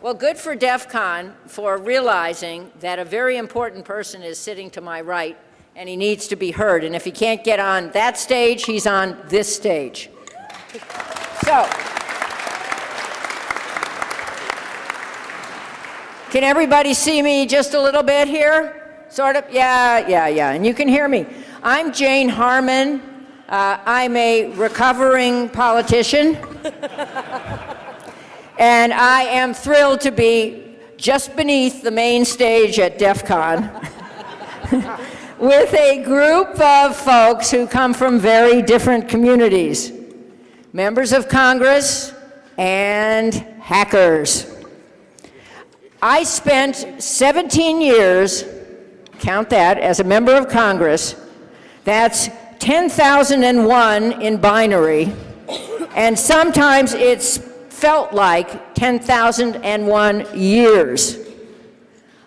Well, good for DEF CON for realizing that a very important person is sitting to my right and he needs to be heard. And if he can't get on that stage, he's on this stage. So, can everybody see me just a little bit here? Sort of? Yeah, yeah, yeah. And you can hear me. I'm Jane Harman. Uh, I'm a recovering politician. and I am thrilled to be just beneath the main stage at DEF CON with a group of folks who come from very different communities, members of Congress and hackers. I spent 17 years, count that, as a member of Congress. That's 10,001 in binary, and sometimes it's felt like 10,001 years.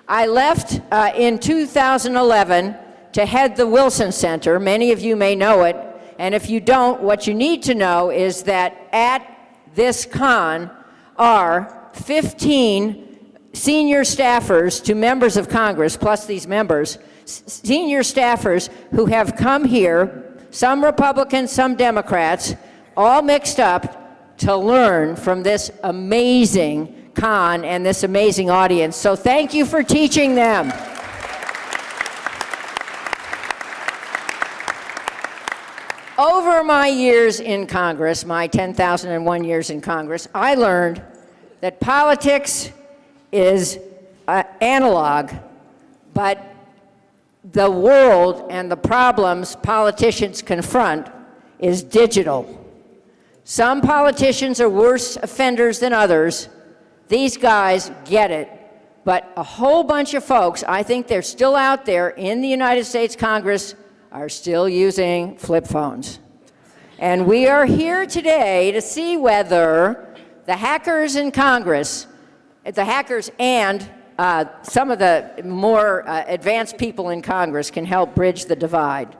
I left uh, in 2011 to head the Wilson Center. Many of you may know it, and if you don't, what you need to know is that at this con are 15 senior staffers to members of Congress, plus these members, senior staffers who have come here, some Republicans, some Democrats, all mixed up to learn from this amazing con and this amazing audience. So thank you for teaching them. Over my years in Congress, my 10,001 years in Congress, I learned that politics is uh, analog, but the world and the problems politicians confront is digital. Some politicians are worse offenders than others. These guys get it. But a whole bunch of folks, I think they're still out there in the United States Congress, are still using flip phones. And we are here today to see whether the hackers in Congress, the hackers and uh, some of the more uh, advanced people in Congress can help bridge the divide.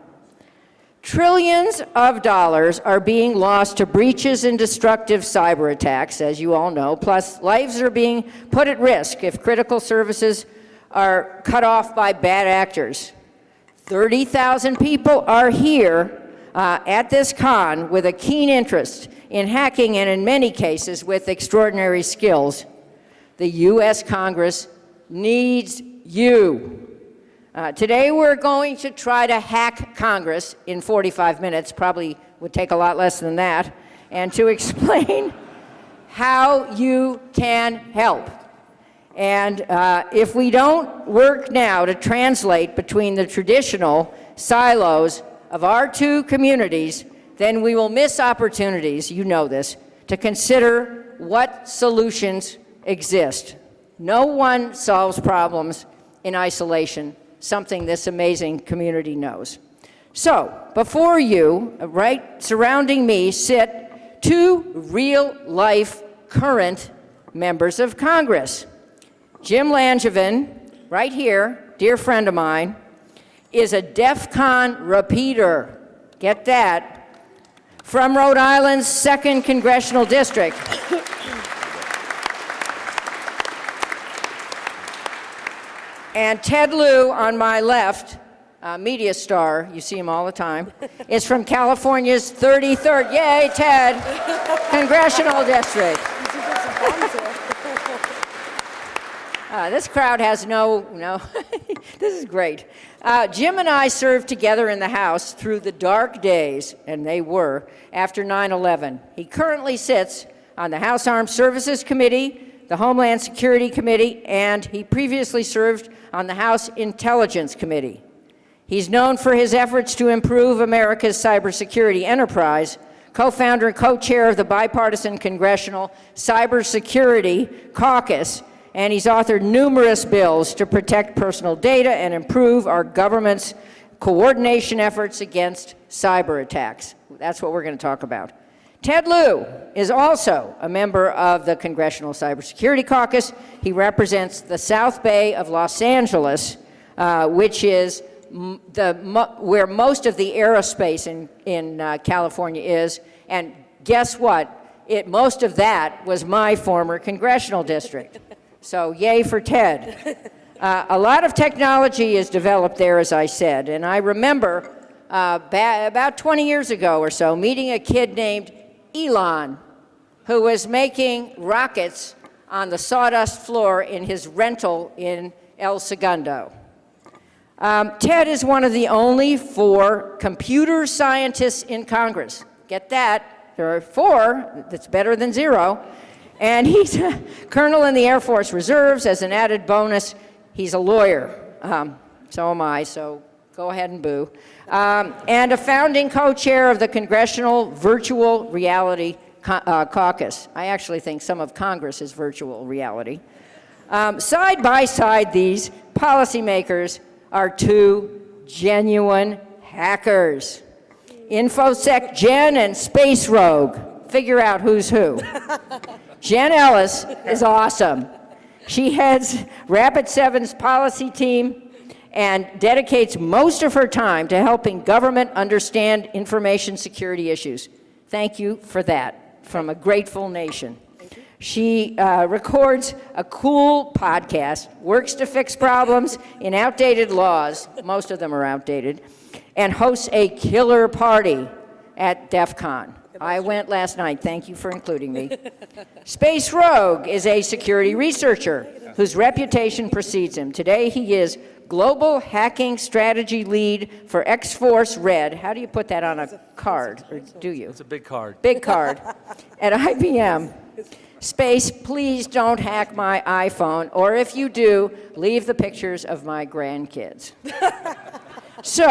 Trillions of dollars are being lost to breaches and destructive cyber attacks, as you all know, plus lives are being put at risk if critical services are cut off by bad actors. 30,000 people are here uh, at this con with a keen interest in hacking and in many cases with extraordinary skills. The U.S. Congress needs you. Uh, today we're going to try to hack Congress in 45 minutes, probably would take a lot less than that, and to explain how you can help. And uh, if we don't work now to translate between the traditional silos of our two communities, then we will miss opportunities, you know this, to consider what solutions exist. No one solves problems in isolation something this amazing community knows. So, before you, right surrounding me, sit two real-life current members of Congress. Jim Langevin, right here, dear friend of mine, is a DEF CON repeater. Get that. From Rhode Island's 2nd Congressional District. And Ted Lieu on my left, uh, media star, you see him all the time, is from California's 33rd, yay Ted, congressional district. Uh, this crowd has no, no, this is great. Uh, Jim and I served together in the House through the dark days, and they were, after 9-11. He currently sits on the House Armed Services Committee, the Homeland Security Committee, and he previously served on the House Intelligence Committee. He's known for his efforts to improve America's cybersecurity enterprise, co-founder and co-chair of the bipartisan Congressional Cybersecurity Caucus, and he's authored numerous bills to protect personal data and improve our government's coordination efforts against cyber attacks. That's what we're going to talk about. Ted Lieu is also a member of the Congressional Cybersecurity Caucus. He represents the South Bay of Los Angeles, uh, which is the, where most of the aerospace in, in uh, California is. And guess what? It, most of that was my former congressional district. So yay for TED. Uh, a lot of technology is developed there, as I said, and I remember uh, about 20 years ago or so meeting a kid named Elon who was making rockets on the sawdust floor in his rental in El Segundo. Um, Ted is one of the only four computer scientists in Congress. Get that? There are four, that's better than zero. And he's a colonel in the Air Force Reserves. As an added bonus, he's a lawyer. Um, so am I, so go ahead and boo. Um, and a founding co chair of the Congressional Virtual Reality uh, Caucus. I actually think some of Congress is virtual reality. Um, side by side, these policymakers are two genuine hackers. InfoSec Jen and Space Rogue. Figure out who's who. Jen Ellis is awesome. She heads Rapid Seven's policy team and dedicates most of her time to helping government understand information security issues. Thank you for that from a grateful nation. She uh, records a cool podcast, works to fix problems in outdated laws, most of them are outdated, and hosts a killer party at DEF CON. I went last night. Thank you for including me. Space Rogue is a security researcher whose reputation precedes him. Today he is Global Hacking Strategy Lead for X-Force Red. How do you put that on a card, or do you? It's a big card. Big card. At IBM. Space, please don't hack my iPhone, or if you do, leave the pictures of my grandkids. so,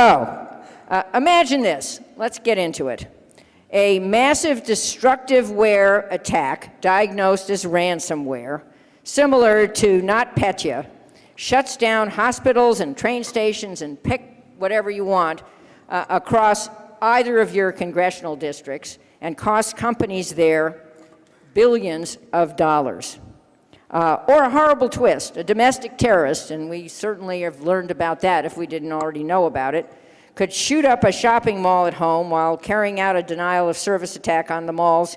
uh, imagine this. Let's get into it. A massive destructive-ware attack, diagnosed as ransomware, similar to NotPetya, shuts down hospitals and train stations and pick whatever you want uh, across either of your congressional districts and costs companies there billions of dollars. Uh, or a horrible twist, a domestic terrorist, and we certainly have learned about that if we didn't already know about it, could shoot up a shopping mall at home while carrying out a denial of service attack on the mall's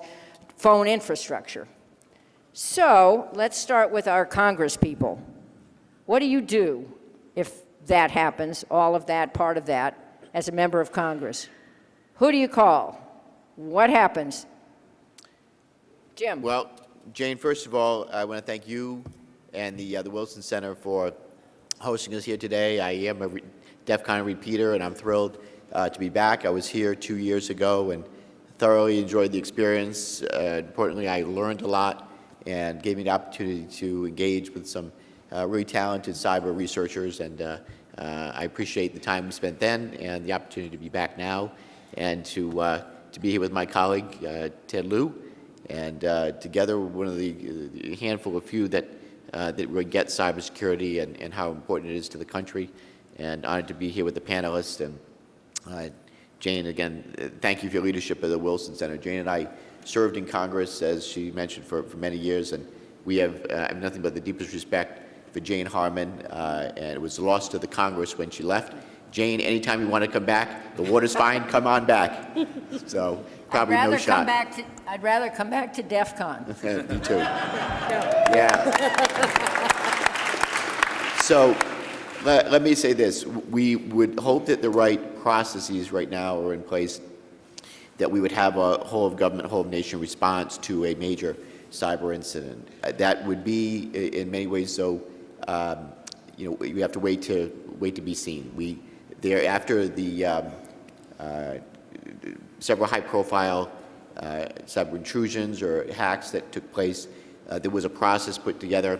phone infrastructure. So let's start with our Congress people. What do you do if that happens, all of that, part of that, as a member of Congress? Who do you call? What happens? Jim. Well, Jane, first of all, I want to thank you and the, uh, the Wilson Center for hosting us here today. I am a re DEF CON repeater, and I'm thrilled uh, to be back. I was here two years ago and thoroughly enjoyed the experience. Uh, importantly, I learned a lot and gave me the opportunity to engage with some really talented cyber researchers, and uh, uh, I appreciate the time we spent then and the opportunity to be back now and to, uh, to be here with my colleague, Ted Lieu, and uh, together, one of the, handful of few that uh, that really get cybersecurity and, and how important it is to the country. And honored to be here with the panelists. And uh, Jane, again, thank you for your leadership at the Wilson Center. Jane and I served in Congress, as she mentioned, for, for many years, and we have, uh, have nothing but the deepest respect for Jane Harman, uh, and it was lost to the Congress when she left. Jane, anytime you want to come back, the water's fine, come on back. So probably I'd rather no shot. Come back to, I'd rather come back to DEF CON. Me too. Yeah. So let, let me say this. We would hope that the right processes right now are in place, that we would have a whole of government, whole of nation response to a major cyber incident. That would be, in many ways, so, um, you know, we have to wait to, wait to be seen. We, there, after the, um, uh, several high-profile uh, cyber intrusions or hacks that took place. Uh, there was a process put together,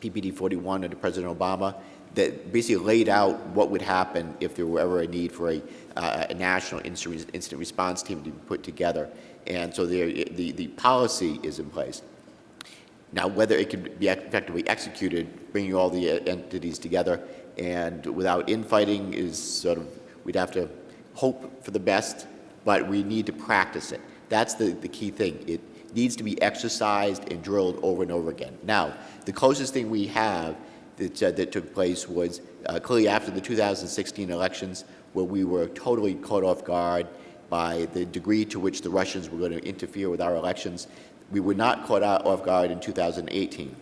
PPD 41 under President Obama, that basically laid out what would happen if there were ever a need for a, uh, a national incident response team to be put together. And so the, the policy is in place. Now, whether it can be effectively executed, bringing all the uh, entities together and without infighting is sort of, we'd have to hope for the best, but we need to practice it. That's the, the key thing. It needs to be exercised and drilled over and over again. Now, the closest thing we have that, uh, that took place was uh, clearly after the 2016 elections, where we were totally caught off guard by the degree to which the Russians were going to interfere with our elections. We were not caught out off guard in 2018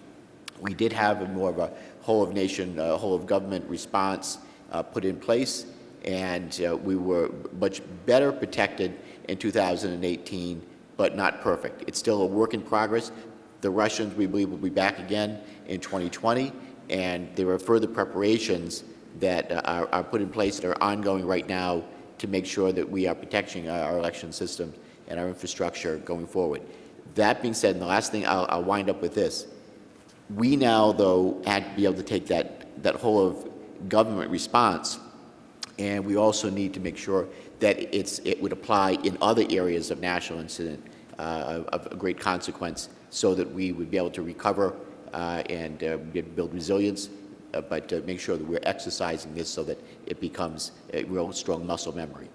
We did have a more of a whole-of-nation, uh, whole-of-government response uh, put in place, and uh, we were much better protected in 2018, but not perfect. It's still a work in progress. The Russians, we believe, will be back again in 2020, and there are further preparations that uh, are, are put in place that are ongoing right now to make sure that we are protecting our, our election system and our infrastructure going forward. That being said, and the last thing, I'll, I'll wind up with this. We now, though, had to be able to take that, that whole of government response, and we also need to make sure that it's, it would apply in other areas of national incident uh, of, great consequence so that we would be able to recover uh, and uh, build resilience, uh, but make sure that we're exercising this so that it becomes a real strong muscle memory.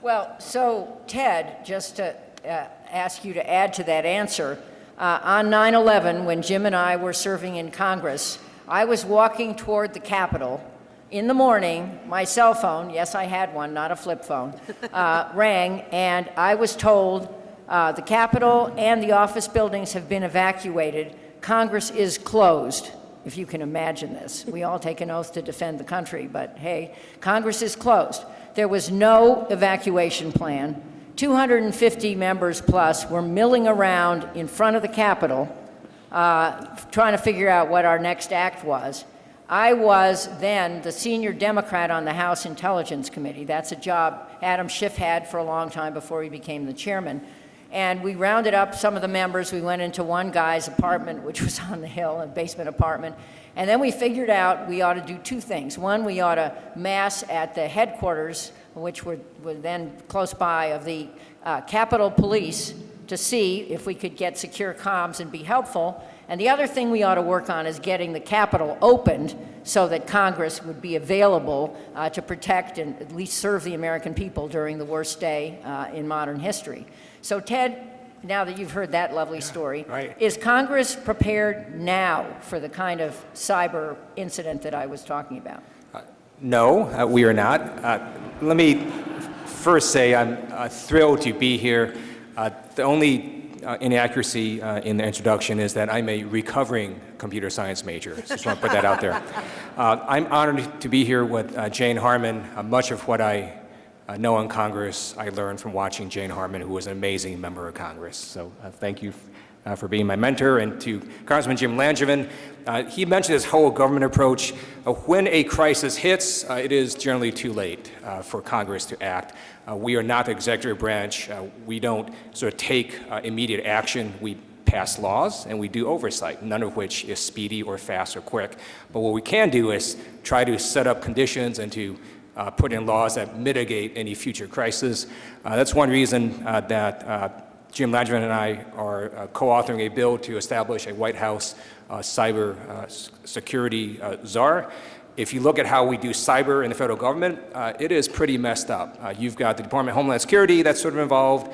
Well, so Ted, just to uh, ask you to add to that answer, uh, on 9/11, when Jim and I were serving in Congress, I was walking toward the Capitol. In the morning, my cell phone, yes, I had one, not a flip phone, uh, rang, and I was told uh, the Capitol and the office buildings have been evacuated. Congress is closed, if you can imagine this. We all take an oath to defend the country, but hey, Congress is closed. There was no evacuation plan. 250 members plus were milling around in front of the Capitol uh, trying to figure out what our next act was. I was then the senior Democrat on the House Intelligence Committee. That's a job Adam Schiff had for a long time before he became the chairman. And we rounded up some of the members. We went into one guy's apartment, which was on the hill, a basement apartment. And then we figured out we ought to do two things. One, we ought to mass at the headquarters, which were, were then close by, of the uh, Capitol Police to see if we could get secure comms and be helpful. And the other thing we ought to work on is getting the Capitol opened so that Congress would be available uh, to protect and at least serve the American people during the worst day uh, in modern history. So Ted, now that you've heard that lovely story, right. is Congress prepared now for the kind of cyber incident that I was talking about? No, uh, we are not. Uh, let me first say I'm uh, thrilled to be here. Uh, the only uh, inaccuracy uh, in the introduction is that I'm a recovering computer science major. So just want to put that out there. Uh, I'm honored to be here with uh, Jane Harman. Uh, much of what I uh, know in Congress I learned from watching Jane Harman, who was an amazing member of Congress. So uh, thank you uh, for being my mentor. And to Congressman Jim Langevin, uh, he mentioned this whole government approach. Uh, when a crisis hits, uh, it is generally too late for Congress to act. We are not the executive branch. We don't sort of take immediate action. We pass laws and we do oversight, none of which is speedy or fast or quick. But what we can do is try to set up conditions and to uh, put in laws that mitigate any future crisis. Uh, that's one reason uh, that uh, Jim Langevin and I are uh, co-authoring a bill to establish a White House uh, cyber security czar. If you look at how we do cyber in the federal government, it is pretty messed up. You've got the Department of Homeland Security that's sort of involved.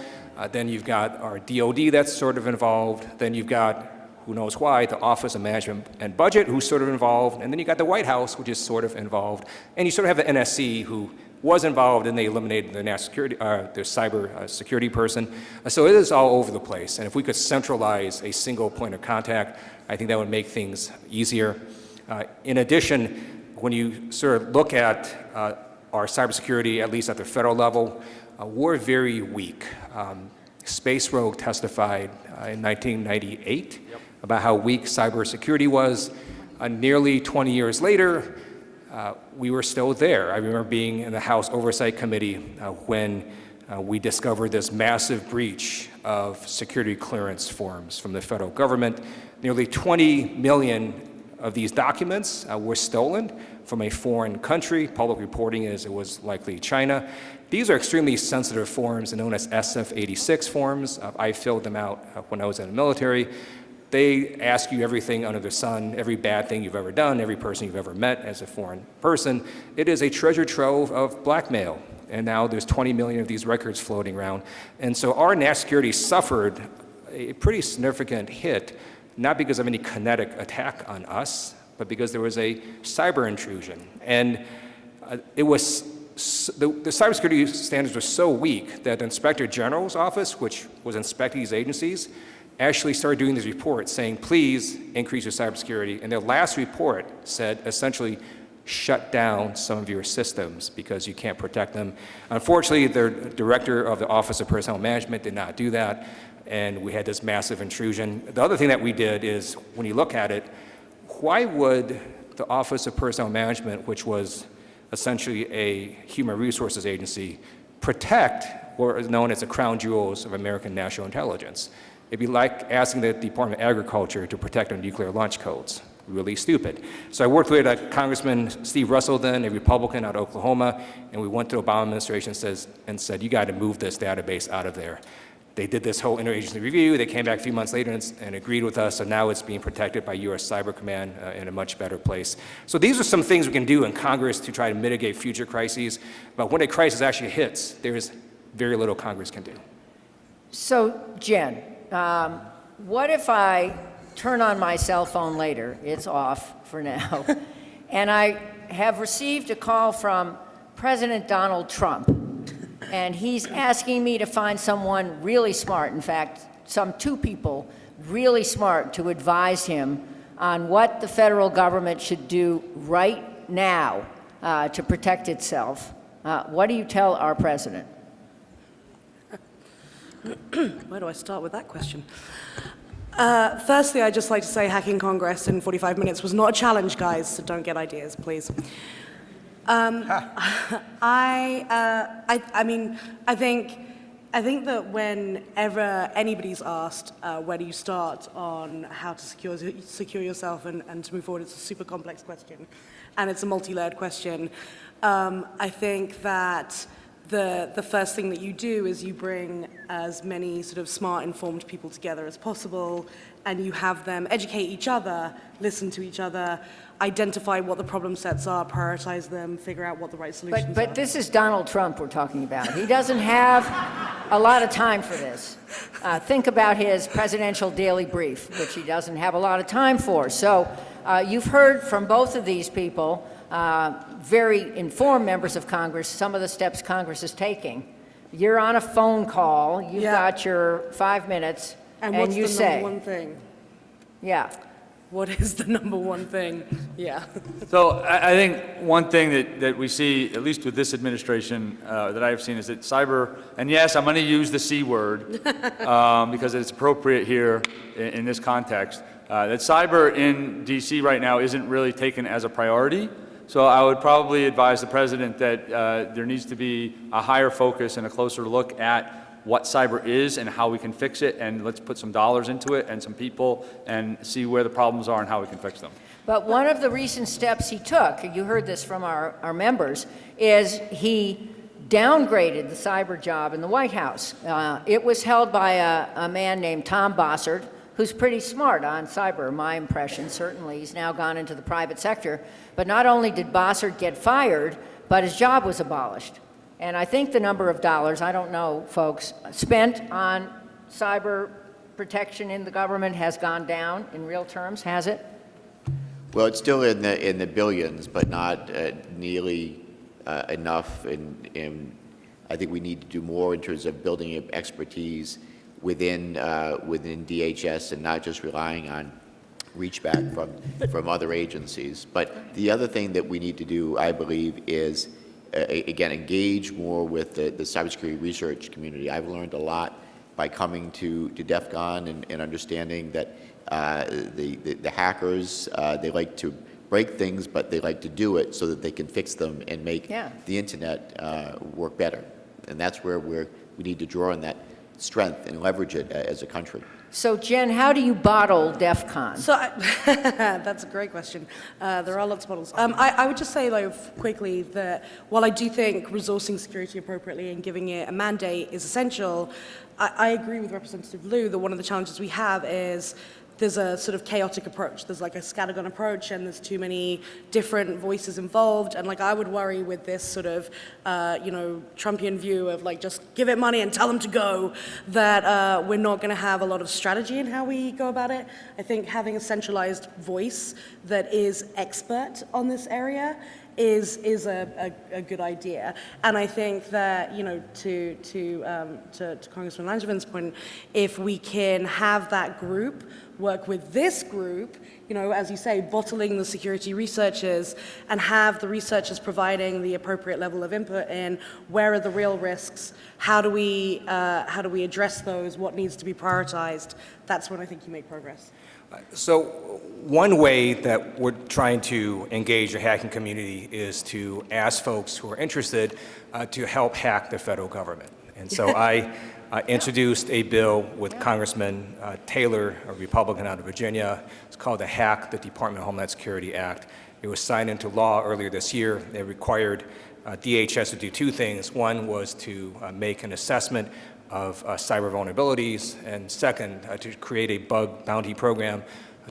Then you've got our DOD that's sort of involved. Then you've got, who knows why, the Office of Management and Budget who's sort of involved. And then you got the White House, which is sort of involved. And you sort of have the NSC who was involved and they eliminated their national security, uh, their cyber uh, security person. Uh, so it is all over the place. And if we could centralize a single point of contact, I think that would make things easier. Uh, in addition, when you sort of look at uh, our cybersecurity, at least at the federal level, uh, we're very weak. Um, Space Rogue testified uh, in 1998 about how weak cybersecurity was. Uh, nearly 20 years later, uh, we were still there. I remember being in the House Oversight Committee uh, when uh, we discovered this massive breach of security clearance forms from the federal government. Nearly 20 million of these documents uh, were stolen from a foreign country. Public reporting is it was likely China. These are extremely sensitive forms known as SF-86 forms. Uh, I filled them out uh, when I was in the military. They ask you everything under the sun, every bad thing you've ever done, every person you've ever met as a foreign person. It is a treasure trove of blackmail. And now there's 20 million of these records floating around. And so our national security suffered a pretty significant hit, not because of any kinetic attack on us, but because there was a cyber intrusion. And uh, it was, the, the cybersecurity standards were so weak that the Inspector General's office, which was inspecting these agencies, actually started doing these reports saying, please increase your cybersecurity. And their last report said essentially, shut down some of your systems because you can't protect them. Unfortunately, their director of the Office of Personnel Management did not do that, and we had this massive intrusion. The other thing that we did is, when you look at it, why would the Office of Personnel Management, which was essentially a human resources agency, protect what is known as the crown jewels of American national intelligence? It'd be like asking the Department of Agriculture to protect our nuclear launch codes. Really stupid. So I worked with uh, Congressman Steve Russell then, a Republican out of Oklahoma, and we went to the Obama administration says, and said, you got to move this database out of there. They did this whole interagency review. They came back a few months later and, and agreed with us, so now it's being protected by U.S. Cyber Command uh, in a much better place. So these are some things we can do in Congress to try to mitigate future crises. But when a crisis actually hits, there's very little Congress can do. So, Jen, um, what if I turn on my cell phone later? It's off for now. and I have received a call from President Donald Trump, and he's asking me to find someone really smart, in fact, some two people really smart to advise him on what the federal government should do right now uh, to protect itself. Uh, what do you tell our president? Where do I start with that question? Uh, firstly, I'd just like to say hacking Congress in 45 minutes was not a challenge, guys, so don't get ideas, please. Um, I, uh, I, I mean, I think, I think that whenever anybody's asked uh, where do you start on how to secure, secure yourself and, and to move forward, it's a super complex question, and it's a multi-layered question. Um, I think that the, the first thing that you do is you bring as many sort of smart, informed people together as possible, and you have them educate each other, listen to each other, identify what the problem sets are, prioritize them, figure out what the right solutions But, but are. this is Donald Trump we're talking about. He doesn't have a lot of time for this. Uh, think about his presidential daily brief, which he doesn't have a lot of time for. So uh, you've heard from both of these people, uh, very informed members of Congress, some of the steps Congress is taking. You're on a phone call, you've Yeah. got your five minutes, and and what's you the say, number one thing? yeah. What is the number one thing? Yeah. So I, I think one thing that, that we see, at least with this administration, uh, that I've seen is that cyber, and yes, I'm going to use the C word um, because it's appropriate here in, in this context, uh, that cyber in DC right now isn't really taken as a priority. So I would probably advise the president that uh, there needs to be a higher focus and a closer look at what cyber is and how we can fix it, and let's put some dollars into it and some people and see where the problems are and how we can fix them. But one of the recent steps he took, you heard this from our, our members, is he downgraded the cyber job in the White House. Uh, it was held by a, a man named Tom Bossert, who's pretty smart on cyber, my impression, certainly. He's now gone into the private sector. But not only did Bossert get fired, but his job was abolished. And I think the number of dollars, I don't know, folks, spent on cyber protection in the government has gone down in real terms, has it? Well, it's still in the, in the billions, but not uh, nearly uh, enough, and, and I think we need to do more in terms of building up expertise within, uh, within DHS and not just relying on reach back from, from other agencies. But the other thing that we need to do, I believe, is, uh, again, engage more with the, the cybersecurity research community. I've learned a lot by coming to, to DEF CON and, and understanding that uh, the, the, the hackers, uh, they like to break things, but they like to do it so that they can fix them and make Yeah. the internet uh, work better. And that's where we're, we need to draw on that strength and leverage it uh, as a country. So Jen, how do you bottle DEF CON? So I, that's a great question. Uh, there are lots of models. Um, I, I would just say, like, quickly that while I do think resourcing security appropriately and giving it a mandate is essential, I, I agree with Representative Lieu that one of the challenges we have is there's a sort of chaotic approach. There's like a scattergun approach, and there's too many different voices involved. And like I would worry with this sort of, uh, you know, Trumpian view of like just give it money and tell them to go, that uh, we're not going to have a lot of strategy in how we go about it. I think having a centralized voice that is expert on this area is is a, a, a good idea. And I think that you know to to um, to, to Congressman Langevin's point, if we can have that group work with this group, you know, as you say, bottling the security researchers and have the researchers providing the appropriate level of input in where are the real risks, how do we, uh, how do we address those, what needs to be prioritized, that's when I think you make progress. So one way that we're trying to engage the hacking community is to ask folks who are interested uh, to help hack the federal government. And so I uh, introduced a bill with Congressman uh, Taylor, a Republican out of Virginia. It's called the Hack the Department of Homeland Security Act. It was signed into law earlier this year. It required uh, DHS to do two things. One was to uh, make an assessment of uh, cyber vulnerabilities, and second, uh, to create a bug bounty program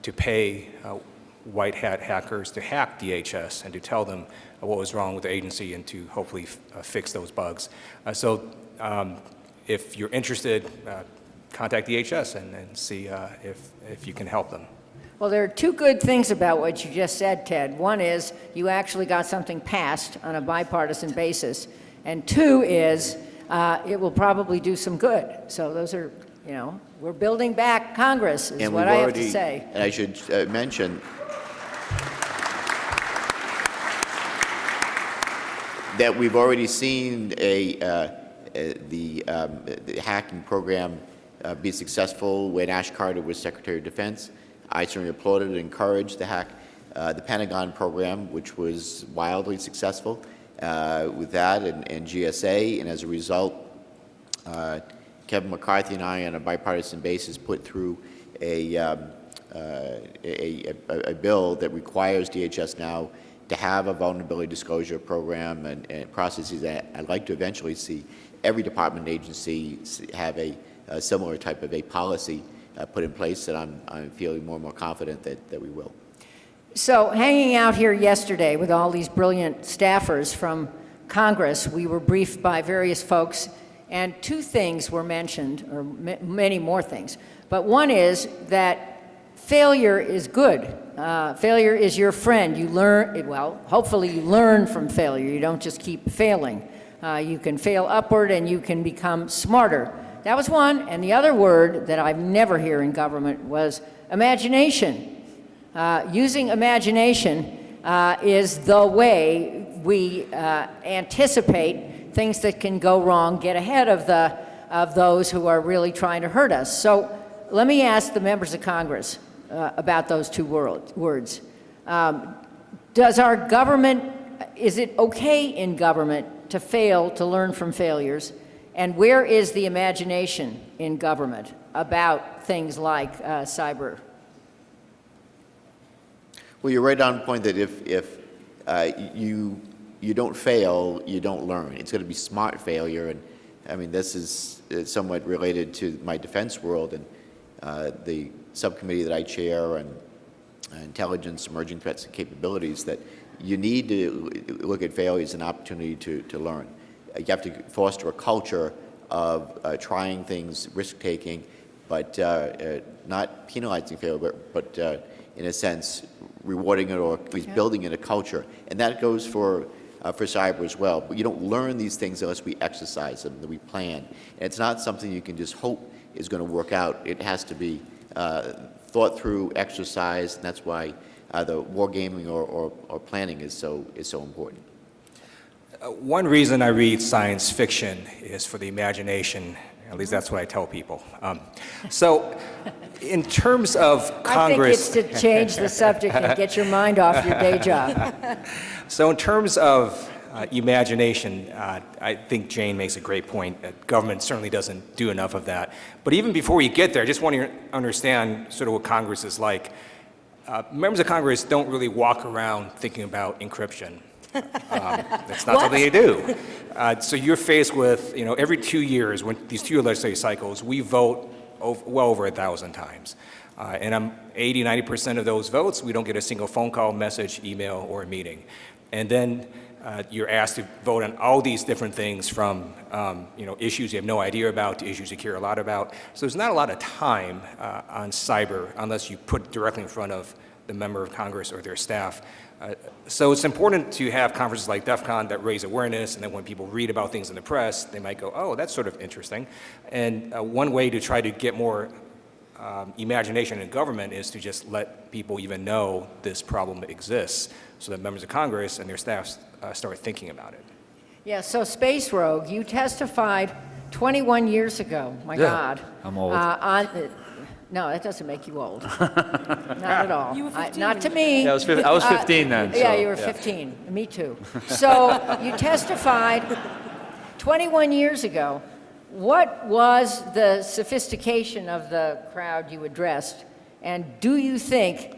to pay uh, white hat hackers to hack DHS and to tell them what was wrong with the agency and to hopefully fix those bugs. So um, if you're interested, contact DHS and, and see if, if you can help them. Well, there are two good things about what you just said, Ted. One is you actually got something passed on a bipartisan basis. And two is uh, it will probably do some good. So those are, you know, we're building back Congress is And what I have to say. And I should uh, mention that we've already seen a, uh, uh, the, um, the hacking program uh, be successful when Ash Carter was Secretary of Defense. I certainly applauded and encouraged the hack, uh, the Pentagon program, which was wildly successful uh, with that and, and GSA, and as a result, uh, Kevin McCarthy and I, on a bipartisan basis, put through a, um, uh, a, a, a bill that requires DHS now to have a vulnerability disclosure program and, and processes that I'd like to eventually see every department agency have a, a similar type of a policy uh, put in place, and I'm, I'm feeling more and more confident that, that we will. So hanging out here yesterday with all these brilliant staffers from Congress, we were briefed by various folks, and two things were mentioned, or ma- many more things. But one is that failure is good. Uh, failure is your friend. You learn, well, hopefully you learn from failure. You don't just keep failing. Uh, you can fail upward and you can become smarter. That was one. And the other word that I never hear in government was imagination. Uh, using imagination uh, is the way we uh, anticipate things that can go wrong, get ahead of, the, of those who are really trying to hurt us. So let me ask the members of Congress uh, about those two world, words. Um, does our government, is it okay in government to fail to learn from failures? And where is the imagination in government about things like uh, cyber Well, you're right on point that if, if uh, you, you don't fail, you don't learn. It's going to be smart failure. And I mean, this is somewhat related to my defense world and uh, the subcommittee that I chair and uh, intelligence, emerging threats and capabilities that you need to look at failure as an opportunity to, to learn. You have to foster a culture of uh, trying things, risk-taking, but uh, uh, not penalizing failure, but, but uh, in a sense, rewarding it or at least building in a culture. And that goes for, uh, for cyber as well. But you don't learn these things unless we exercise them, that we plan. And it's not something you can just hope is going to work out. It has to be uh, thought through, exercised, and that's why uh, the wargaming or, or, or planning is so, is so important. Uh, One reason I read science fiction is for the imagination. At least that's what I tell people. Um, so, in terms of Congress, I think it's to change the subject and get your mind off your day job. so in terms of uh, imagination, uh, I think Jane makes a great point. That government certainly doesn't do enough of that. But even before we get there, I just want to understand sort of what Congress is like. Uh, members of Congress don't really walk around thinking about encryption. Um, That's not something they do. Uh, So you're faced with, you know, every two years, when these two-year legislative cycles, we vote ov- well over a thousand times. Uh, And I'm 80, 90% of those votes, we don't get a single phone call, message, email, or a meeting. And then uh, you're asked to vote on all these different things from, um, you know, issues you have no idea about to issues you care a lot about. So there's not a lot of time uh, on cyber unless you put directly in front of the member of Congress or their staff. Uh, So it's important to have conferences like DEF CON that raise awareness, and then when people read about things in the press, they might go, oh, that's sort of interesting. And uh, one way to try to get more um, imagination in government is to just let people even know this problem exists, so that members of Congress and their staffs uh, start thinking about it. Yeah, so Space Rogue, you testified 21 years ago, my Yeah, God. I'm old. Uh, on, no, that doesn't make you old. Not at all. You were I- Not to me. Yeah, I was fif- I was Uh, 15 then, Yeah, so, you were yeah. 15, me too. So you testified 21 years ago. What was the sophistication of the crowd you addressed? And do you think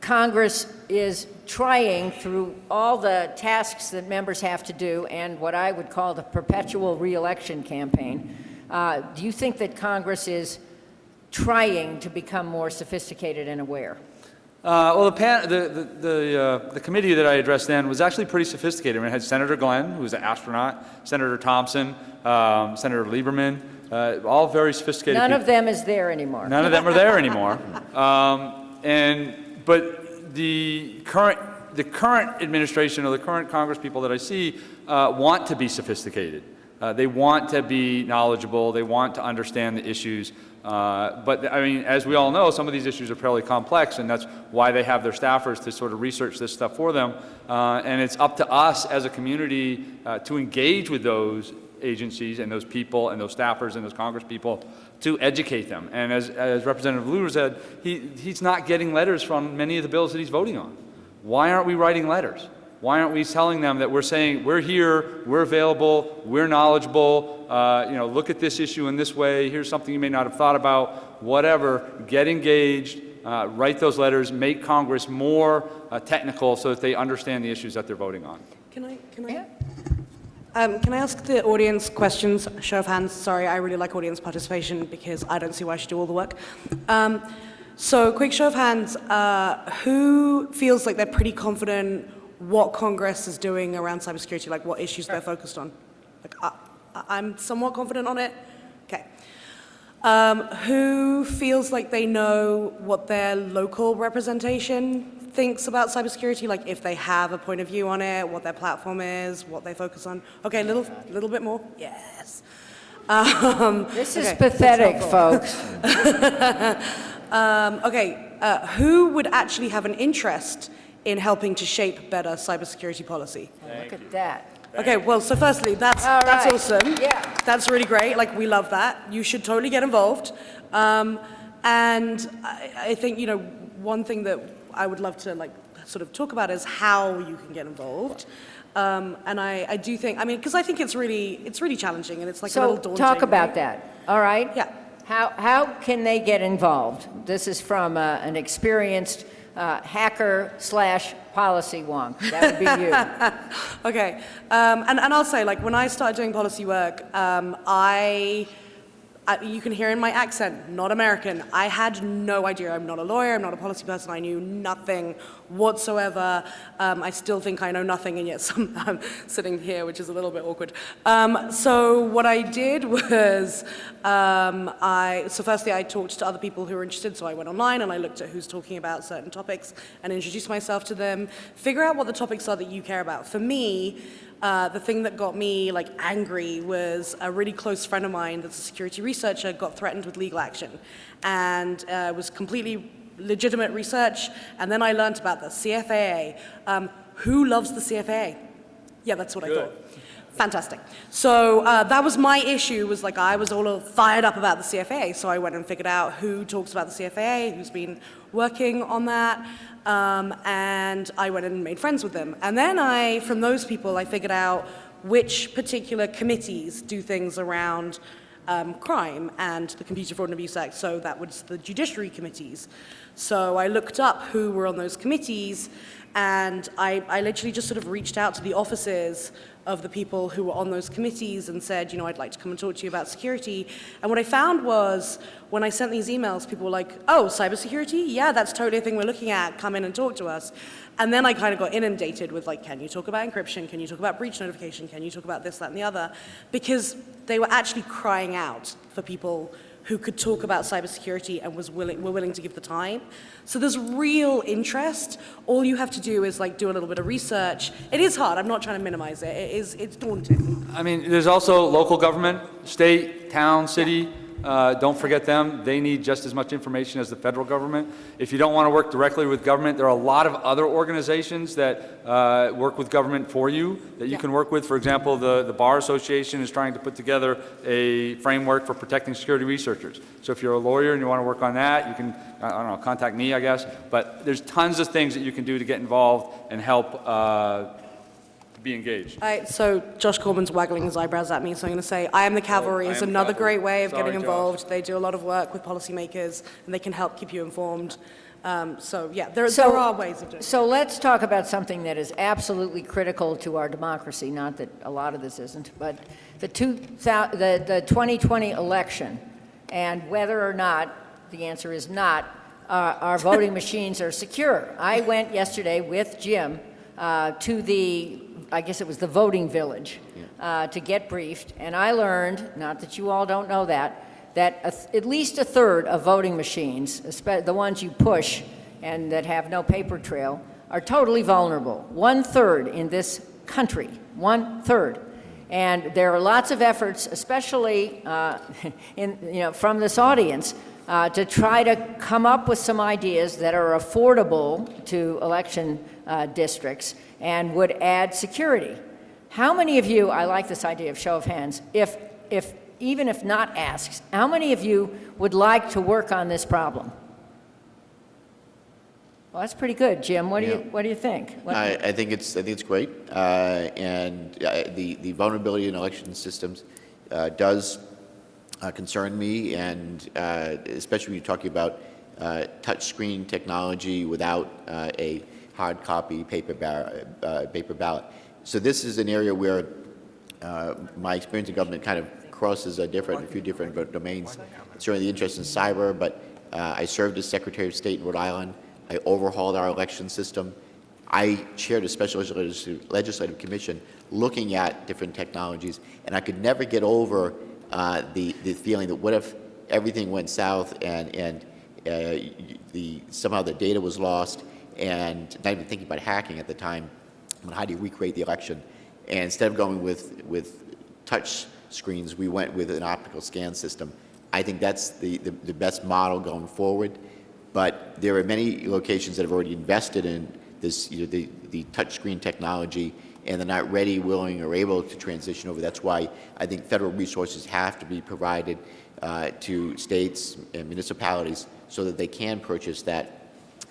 Congress is trying through all the tasks that members have to do and what I would call the perpetual reelection campaign, uh, do you think that Congress is trying to become more sophisticated and aware? Uh, well, the, pan, the, the, the, uh, the committee that I addressed then was actually pretty sophisticated. I mean, it had Senator Glenn, who was an astronaut, Senator Thompson, um, Senator Lieberman, uh, all very sophisticated None people. of them is there anymore. None of them are there anymore. Um, and, but the current, the current administration or the current Congress people that I see uh, want to be sophisticated. Uh, they want to be knowledgeable. They want to understand the issues. Uh, but I mean, as we all know, some of these issues are fairly complex, and that's why they have their staffers to sort of research this stuff for them. Uh, and it's up to us as a community uh, to engage with those agencies and those people and those staffers and those Congress people to educate them. And as, as Representative Luter said, he, he's not getting letters from many of the bills that he's voting on. Why aren't we writing letters? Why aren't we telling them that we're saying, we're here, we're available, we're knowledgeable, uh, you know, look at this issue in this way, here's something you may not have thought about, whatever, get engaged, uh, write those letters, make Congress more uh, technical so that they understand the issues that they're voting on. Can I, can I? Yeah. Um, can I ask the audience questions? Show of hands. Sorry, I really like audience participation because I don't see why I should do all the work. Um, so, quick show of hands. Uh, who feels like they're pretty confident what Congress is doing around cybersecurity, like what issues they're focused on? Like, I, I- I'm somewhat confident on it. Okay. Um, who feels like they know what their local representation thinks about cybersecurity, like if they have a point of view on it, what their platform is, what they focus on? Okay, a little, little bit more. Yes. Um, This is okay, pathetic, folks. um, okay, uh, who would actually have an interest in helping to shape better cybersecurity policy? Look at that. Okay, well, so firstly, that's, All that's awesome. Yeah. That's really great. Like, we love that. You should totally get involved. Um, and I, I think, you know, one thing that I would love to, like, sort of talk about is how you can get involved. Um, and I, I do think, I mean, because I think it's really, it's really challenging and it's like a little daunting. talk about right? that, all right? Yeah. How, how can they get involved? This is from uh, an experienced uh, hacker slash policy wonk. That would be you. Okay, um, and, and I'll say, like, when I started doing policy work, um, I, I, you can hear in my accent, not American. I had no idea. I'm not a lawyer, I'm not a policy person, I knew nothing whatsoever. Um, I still think I know nothing, and yet I'm sitting here, which is a little bit awkward. Um, so what I did was, um, I, so firstly I talked to other people who were interested, so I went online and I looked at who's talking about certain topics and introduced myself to them, figure out what the topics are that you care about. For me, uh, the thing that got me like angry was a really close friend of mine that's a security researcher got threatened with legal action and uh, was completely legitimate research and then I learned about the CFAA. Um, who loves the CFAA? Yeah, that's what I thought. Fantastic. So uh, that was my issue, was like I was all fired up about the CFA, so I went and figured out who talks about the CFA, who's been working on that, um, and I went and made friends with them. And then I, from those people, I figured out which particular committees do things around um, crime and the Computer Fraud and Abuse Act, so that was the judiciary committees. So I looked up who were on those committees, and I, I literally just sort of reached out to the offices of the people who were on those committees and said, you know, I'd like to come and talk to you about security. And what I found was when I sent these emails, people were like, oh, cybersecurity? Yeah, that's totally a thing we're looking at. Come in and talk to us. And then I kind of got inundated with like, can you talk about encryption? Can you talk about breach notification? Can you talk about this, that, and the other? Because they were actually crying out for people who could talk about cybersecurity and was willing, were willing to give the time. So there's real interest. All you have to do is like do a little bit of research. It is hard. I'm not trying to minimize it. It is, it's daunting. I mean, there's also local government, state, town, city. Uh, Don't forget them. They need just as much information as the federal government. If you don't want to work directly with government, there are a lot of other organizations that uh, work with government for you that you Yeah. can work with. For example, the the Bar Association is trying to put together a framework for protecting security researchers. So if you're a lawyer and you want to work on that, you can, I don't know, contact me, I guess. But there's tons of things that you can do to get involved and help uh, be engaged. All right, so Josh Corman's waggling his eyebrows at me, so I'm going to say, I am the cavalry Oh, I is another cavalry. great way of Sorry, getting Josh. involved. They do a lot of work with policymakers, and they can help keep you informed. Um, so yeah, there, So- there are ways of doing it. So let's talk about something that is absolutely critical to our democracy, not that a lot of this isn't, but the 2000, the, the 2020 election, and whether or not, the answer is not, uh, our voting machines are secure. I went yesterday with Jim uh, to the, I guess it was the voting village, uh, to get briefed, and I learned, not that you all don't know that, that a th- at least a third of voting machines, the ones you push and that have no paper trail, are totally vulnerable. One third in this country, one third. And there are lots of efforts, especially uh, in, you know, from this audience, uh, to try to come up with some ideas that are affordable to election uh, districts and would add security. How many of you, I like this idea of show of hands, if, if, even if not asked, how many of you would like to work on this problem? Well, that's pretty good, Jim. What do you, what do you think? I, I think it's, I think it's great, uh, and uh, the, the vulnerability in election systems uh, does uh, concern me, and uh, especially when you're talking about uh, touchscreen technology without uh, a hard copy paper, uh, paper ballot. So this is an area where uh, my experience in government kind of crosses a different, a few different domains. Certainly the interest in cyber, but uh, I served as Secretary of State in Rhode Island. I overhauled our election system. I chaired a special legislative, legislative commission looking at different technologies, and I could never get over uh, the, the feeling that what if everything went south and, and uh, the, somehow the data was lost, and not even thinking about hacking at the time, but how do you recreate the election? And instead of going with, with touch screens, we went with an optical scan system. I think that's the, the, the best model going forward. But there are many locations that have already invested in this, you know, the, the touchscreen technology, and they're not ready, willing, or able to transition over. That's why I think federal resources have to be provided uh, to states and municipalities so that they can purchase that,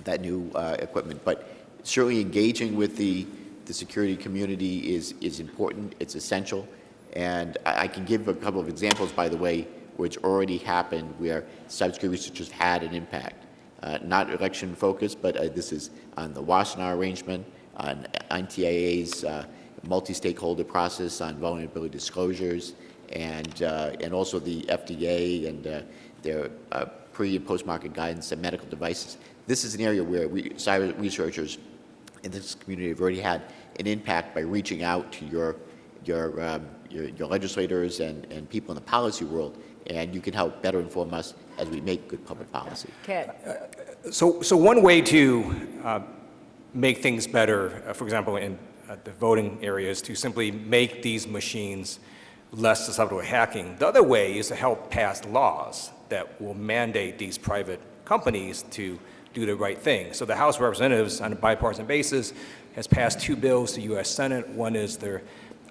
that new uh, equipment. But certainly engaging with the, the security community is, is important, it's essential. And I, I can give a couple of examples, by the way, it's already happened, where cybersecurity researchers had an impact. Uh, not election focused, but uh, this is on the Wassenaar arrangement, on NTIA's uh, multi-stakeholder process on vulnerability disclosures, and, uh, and also the FDA and uh, their uh, pre and post-market guidance on medical devices. This is an area where we, cyber researchers in this community have already had an impact by reaching out to your, your, um, your, your legislators and, and people in the policy world, and you can help better inform us as we make good public policy. Ted? So, so one way to uh, make things better, uh, for example, in uh, the voting area, is to simply make these machines less susceptible to hacking. The other way is to help pass laws that will mandate these private companies to do the right thing. So the House of Representatives, on a bipartisan basis, has passed two bills to the U.S. Senate. One is their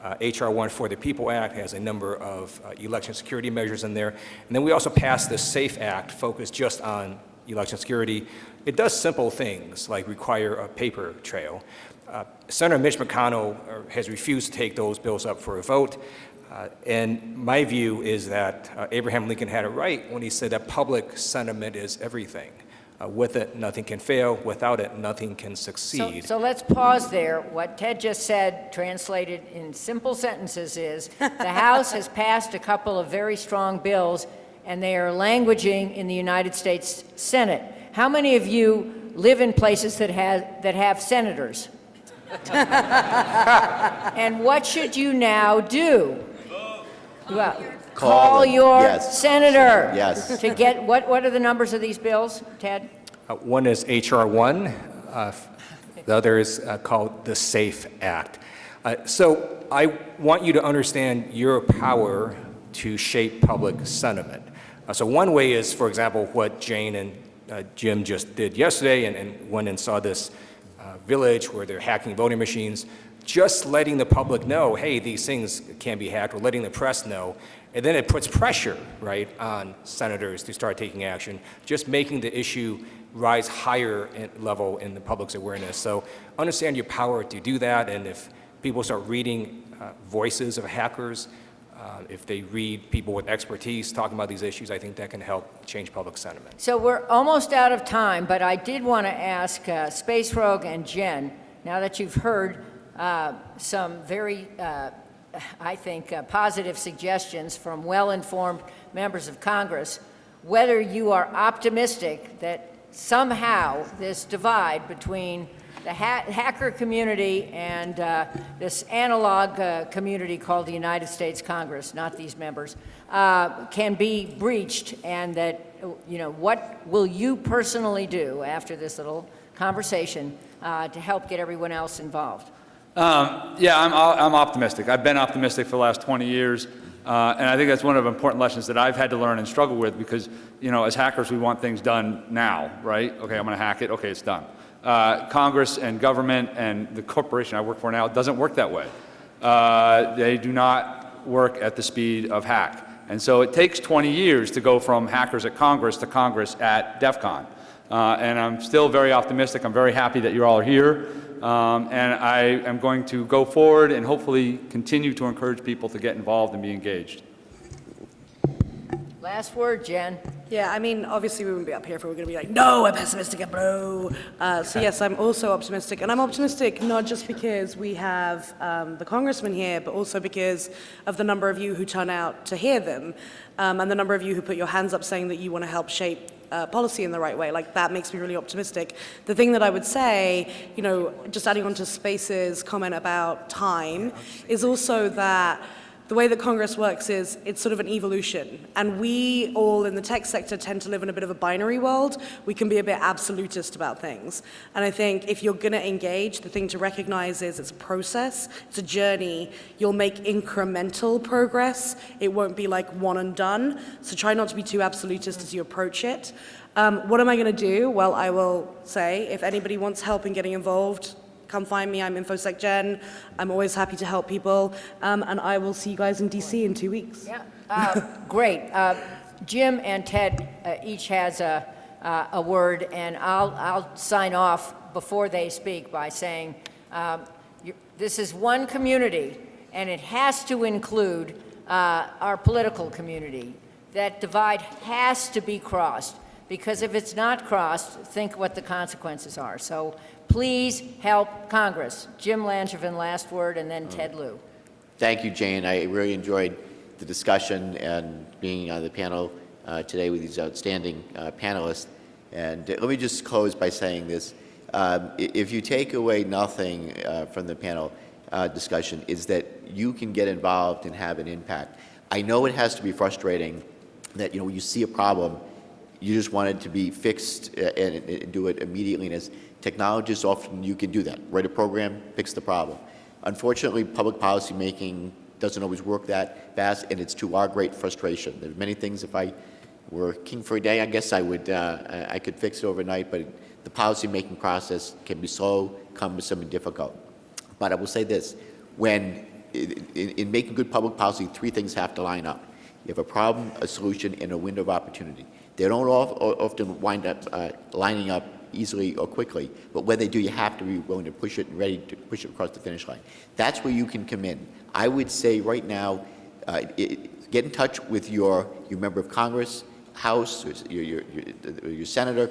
uh, H.R. 1 for the People Act has a number of uh, election security measures in there. And then we also passed the SAFE Act, focused just on election security. It does simple things like require a paper trail. Uh, Senator Mitch McConnell uh, has refused to take those bills up for a vote. Uh, and my view is that uh, Abraham Lincoln had it right when he said that public sentiment is everything. Uh, with it, nothing can fail. Without it, nothing can So, succeed. so let's pause there. What Ted just said, translated in simple sentences, is the House has passed a couple of very strong bills, and they are languaging in the United States Senate. How many of you live in places that have, that have senators? and what should you now do? Well, Call them. your Yes. senator. Yes. To get, what, what are the numbers of these bills, Ted? Uh, One is H.R. 1, uh, the other is uh, called the SAFE Act. Uh, So I want you to understand your power to shape public sentiment. Uh, So one way is, for example, what Jane and uh, Jim just did yesterday and- and went and saw this uh, village where they're hacking voting machines, just letting the public know, hey, these things can be hacked, or letting the press know, and then it puts pressure, right, on senators to start taking action, just making the issue rise higher in level in the public's awareness. So understand your power to do that, and if people start reading uh, voices of hackers, uh, if they read people with expertise talking about these issues, I think that can help change public sentiment. So we're almost out of time, but I did want to ask uh, Space Rogue and Jen, now that you've heard uh, some very, uh, I think, uh, positive suggestions from well-informed members of Congress, whether you are optimistic that somehow this divide between the ha- hacker community and uh, this analog uh, community called the United States Congress, not these members, uh, can be breached, and that, you know, what will you personally do after this little conversation uh, to help get everyone else involved? Um, Yeah, I'm, I'm optimistic. I've been optimistic for the last 20 years, uh, and I think that's one of the important lessons that I've had to learn and struggle with because, you know, as hackers, we want things done now, right? Okay, I'm going to hack it, okay, it's done. Uh, Congress and government and the corporation I work for now doesn't work that way. Uh, They do not work at the speed of hack. And so it takes 20 years to go from hackers at Congress to Congress at DEF CON. Uh, and I'm still very optimistic. I'm very happy that you all are here. Um, and I am going to go forward and hopefully continue to encourage people to get involved and be engaged. Last word, Jen. Yeah, I mean, obviously we wouldn't be up here if we were going to be like, no, we're pessimistic and bro. Uh, so yes, I'm also optimistic, and I'm optimistic not just because we have um, the congressman here, but also because of the number of you who turn out to hear them, um, and the number of you who put your hands up saying that you want to help shape uh, policy in the right way. Like that makes me really optimistic. The thing that I would say, you know, just adding on to Space's comment about time, is also that the way that Congress works is it's sort of an evolution. And we all in the tech sector tend to live in a bit of a binary world. We can be a bit absolutist about things. And I think if you're going to engage, the thing to recognize is it's a process, it's a journey. You'll make incremental progress. It won't be like one and done. So try not to be too absolutist as you approach it. Um, what am I going to do? Well, I will say if anybody wants help in getting involved, come find me. I'm InfoSec Jen. I'm always happy to help people. Um, and I will see you guys in DC in two weeks. Yeah, uh, great. Uh, Jim and Ted uh, each has a, uh, a word, and I'll, I'll sign off before they speak by saying, um, you- this is one community, and it has to include uh, our political community. That divide has to be crossed, because if it's not crossed, think what the consequences are. So please help Congress. Jim Langevin, last word, and then Ted Lieu. Thank you, Jane. I really enjoyed the discussion and being on the panel uh, today with these outstanding uh, panelists. And uh, let me just close by saying this. Um, If you take away nothing uh, from the panel uh, discussion, is that you can get involved and have an impact. I know it has to be frustrating that, you know, when you see a problem, you just want it to be fixed uh, and, and do it immediately. And as technologists, often you can do that. Write a program, fix the problem. Unfortunately, public policy making doesn't always work that fast, and it's to our great frustration. There are many things, if I were king for a day, I guess I would, uh, I could fix it overnight, but the policy making process can be slow, cumbersome, and difficult. But I will say this, when, in, in in making good public policy, three things have to line up. You have a problem, a solution, and a window of opportunity. They don't of- often wind up uh, lining up easily or quickly, but when they do, you have to be willing to push it and ready to push it across the finish line. That's where you can come in. I would say right now, uh, it- get in touch with your, your member of Congress, House, your, your, your- your senator,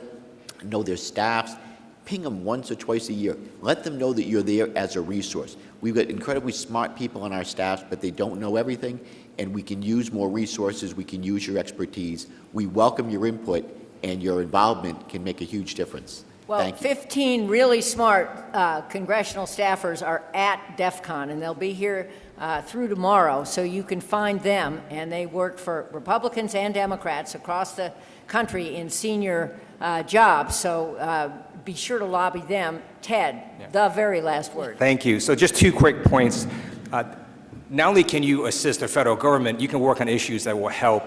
know their staffs, ping them once or twice a year. Let them know that you're there as a resource. We've got incredibly smart people on our staffs, but they don't know everything, and we can use more resources, we can use your expertise. We welcome your input, and your involvement can make a huge difference. Well, 15 really smart uh, congressional staffers are at DEF CON, and they'll be here uh, through tomorrow, so you can find them, and they work for Republicans and Democrats across the country in senior uh, jobs, so uh, be sure to lobby them. Ted, the very last word. Thank you. So just two quick points. Uh, Not only can you assist the federal government, you can work on issues that will help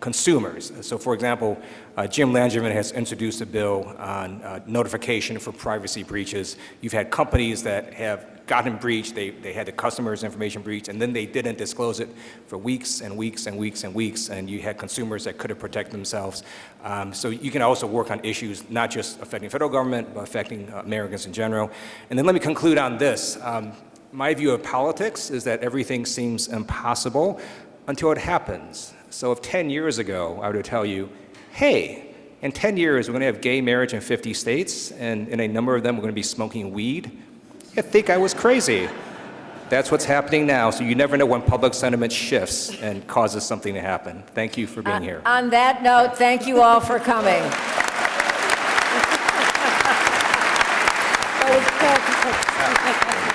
consumers. So for example, uh, Jim Langevin has introduced a bill on uh, notification for privacy breaches. You've had companies that have gotten breached, they, they had the customer's information breached, and then they didn't disclose it for weeks and weeks and weeks and weeks, and you had consumers that could have protected themselves. Um, so you can also work on issues not just affecting federal government, but affecting uh, Americans in general. And then let me conclude on this. Um, my view of politics is that everything seems impossible until it happens. So if 10 years ago I were to tell you, hey, in 10 years we're going to have gay marriage in 50 states, and in a number of them we're going to be smoking weed, you'd think I was crazy. That's what's happening now, so you never know when public sentiment shifts and causes something to happen. Thank you for being here. On that note, thank you all for coming. That was perfect.